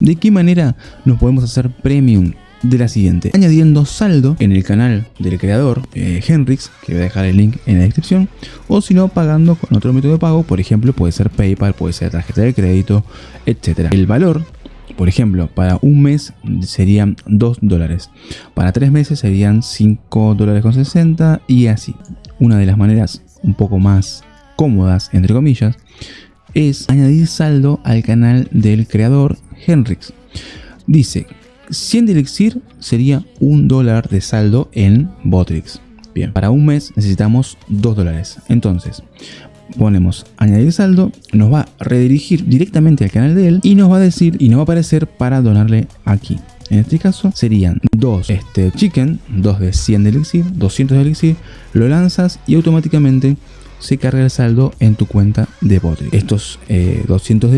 ¿De qué manera nos podemos hacer premium? De la siguiente, añadiendo saldo en el canal del creador, eh, Henrix, que voy a dejar el link en la descripción, o si no, pagando con otro método de pago, por ejemplo, puede ser PayPal, puede ser tarjeta de crédito, etc. El valor, por ejemplo, para un mes serían 2 dólares, para 3 meses serían 5 dólares con 60 y así. Una de las maneras un poco más cómodas, entre comillas, es añadir saldo al canal del creador Henrix. Dice 100 de elixir sería un dólar de saldo en Botrix. Bien, para un mes necesitamos 2 dólares. Entonces, ponemos añadir saldo, nos va a redirigir directamente al canal de él y nos va a decir y nos va a aparecer para donarle aquí. En este caso serían 2 este, chicken, 2 de 100 de elixir, 200 de elixir, lo lanzas y automáticamente se carga el saldo en tu cuenta de Botrix. Estos 200 eh, de